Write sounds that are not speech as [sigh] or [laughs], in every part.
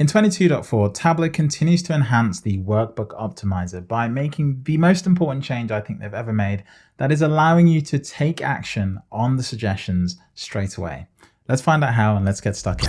In 22.4, Tableau continues to enhance the workbook optimizer by making the most important change I think they've ever made, that is allowing you to take action on the suggestions straight away. Let's find out how and let's get stuck in.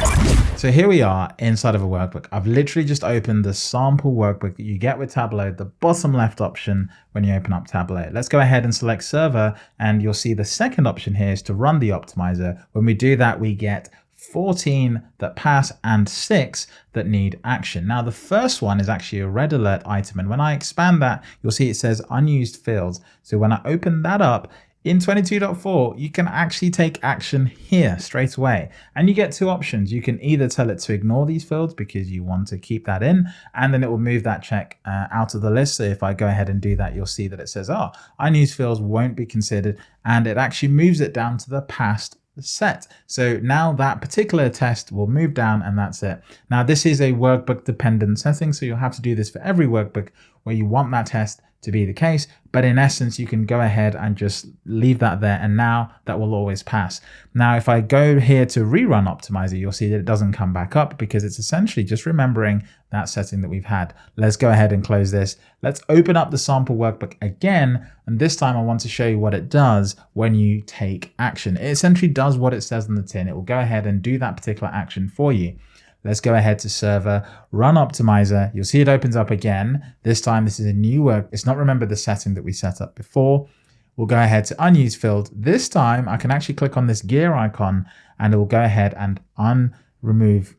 So here we are inside of a workbook. I've literally just opened the sample workbook that you get with Tableau, the bottom left option when you open up Tableau. Let's go ahead and select server and you'll see the second option here is to run the optimizer. When we do that, we get 14 that pass, and 6 that need action. Now, the first one is actually a red alert item, and when I expand that, you'll see it says unused fields. So when I open that up, in 22.4, you can actually take action here straight away. And you get two options. You can either tell it to ignore these fields because you want to keep that in, and then it will move that check uh, out of the list. So if I go ahead and do that, you'll see that it says, oh, unused fields won't be considered. And it actually moves it down to the past set. So now that particular test will move down and that's it. Now this is a workbook dependent setting, so you'll have to do this for every workbook where you want that test to be the case. But in essence, you can go ahead and just leave that there. And now that will always pass. Now, if I go here to rerun optimizer, you'll see that it doesn't come back up because it's essentially just remembering that setting that we've had. Let's go ahead and close this. Let's open up the sample workbook again. And this time I want to show you what it does when you take action. It essentially does what it says on the tin. It will go ahead and do that particular action for you. Let's go ahead to server, run optimizer. You'll see it opens up again. This time, this is a new work. It's not remember the setting that we set up before. We'll go ahead to unused field. This time I can actually click on this gear icon and it will go ahead and unremove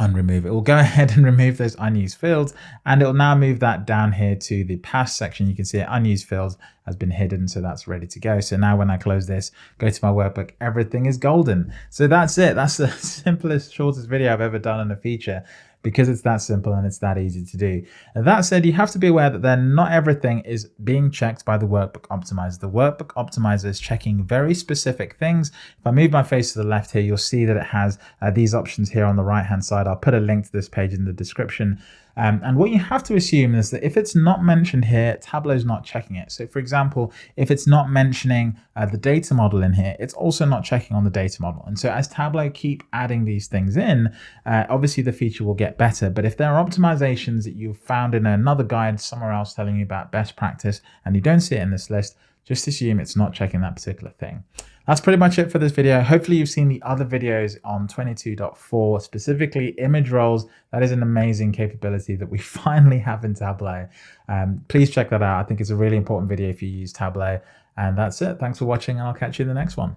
unremove. It will go [laughs] ahead and remove those unused fields and it will now move that down here to the past section. You can see it, unused fields has been hidden, so that's ready to go. So now when I close this, go to my workbook, everything is golden. So that's it. That's the [laughs] simplest, shortest video I've ever done on a feature because it's that simple and it's that easy to do. And that said, you have to be aware that then not everything is being checked by the workbook optimizer. The workbook optimizer is checking very specific things. If I move my face to the left here, you'll see that it has uh, these options here on the right hand side. I'll put a link to this page in the description. Um, and what you have to assume is that if it's not mentioned here, Tableau's not checking it. So for example, if it's not mentioning uh, the data model in here, it's also not checking on the data model. And so as Tableau keep adding these things in, uh, obviously the feature will get better. But if there are optimizations that you've found in another guide somewhere else telling you about best practice and you don't see it in this list, just assume it's not checking that particular thing. That's pretty much it for this video. Hopefully you've seen the other videos on 22.4, specifically image roles. That is an amazing capability that we [laughs] finally have in Tableau. Um, please check that out. I think it's a really important video if you use Tableau. And that's it. Thanks for watching and I'll catch you in the next one.